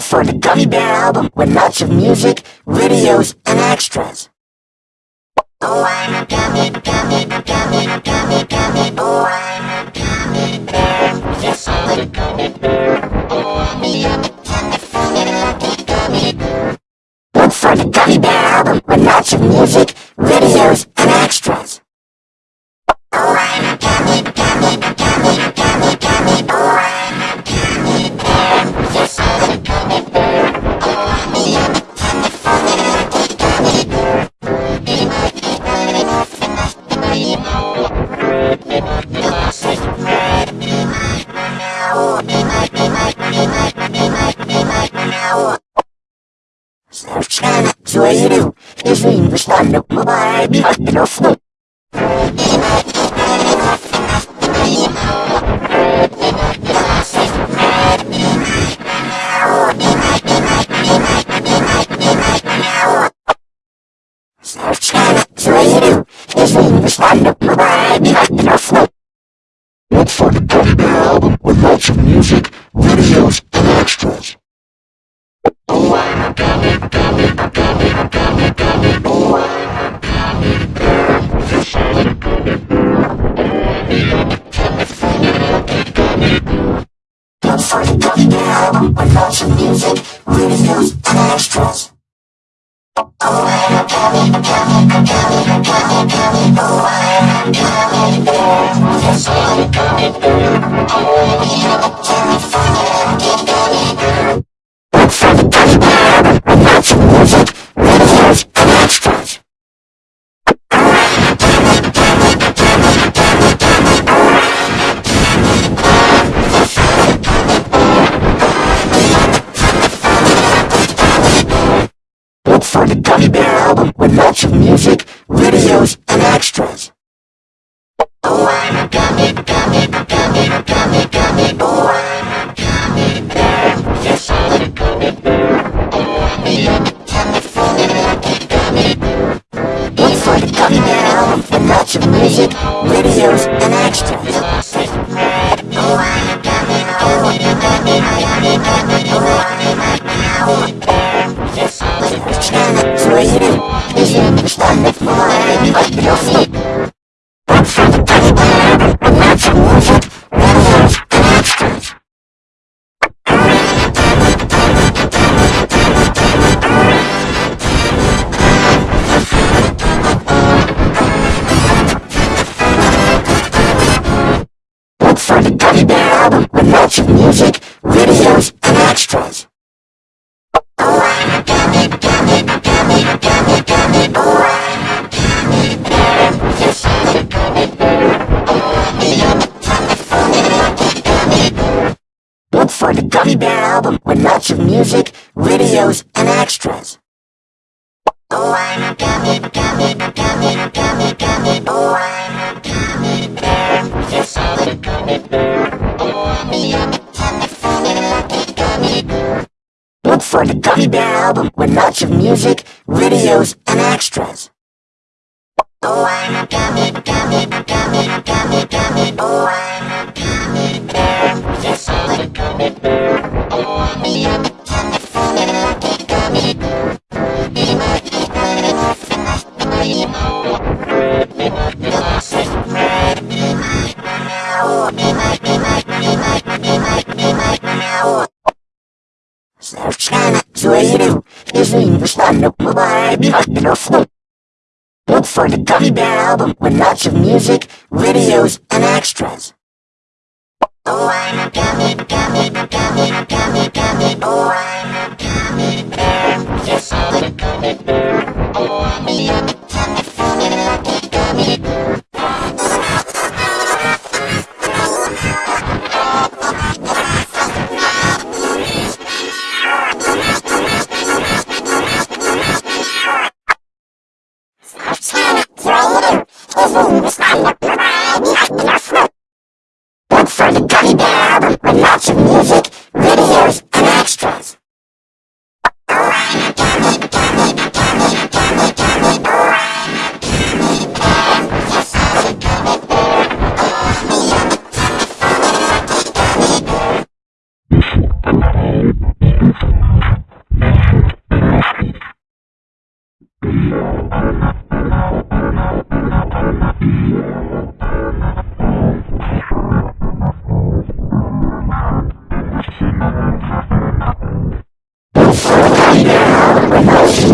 for the Gummy Bear album with lots of music, videos, and extras. Oh, I'm a gummy, gummy, gummy, gummy, gummy, oh, China, so what do you do? Is we respond to why be like the North Slope. China. Is we respond I'm 什么 watch music, videos, and extras. Look for the Gummy Bear album with lots of music, videos, and extras. Oh, I'm a gummy, gummy, gummy, gummy, gummy. Oh, I'm a gummy bear. Yes, I'm a gummy bear. Look for the Gummy Bear album with lots of music, videos, and extras. Oh, I'm a gummy, gummy, gummy, gummy. China is where you do. His name was not in a behind the North Look for the Gummy Bear album with lots of music, videos, and extras. Oh, I'm a gummy, gummy, gummy, gummy, gummy. Oh, I'm a gummy bear. Yes, I'm a gummy bear. Oh, I'm a Gummy Bear album with lots of music, videos, and extras. Yeah, I'm